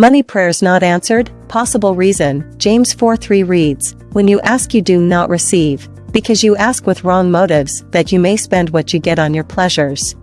Money prayers not answered, possible reason, James 4 3 reads, When you ask you do not receive, because you ask with wrong motives, that you may spend what you get on your pleasures.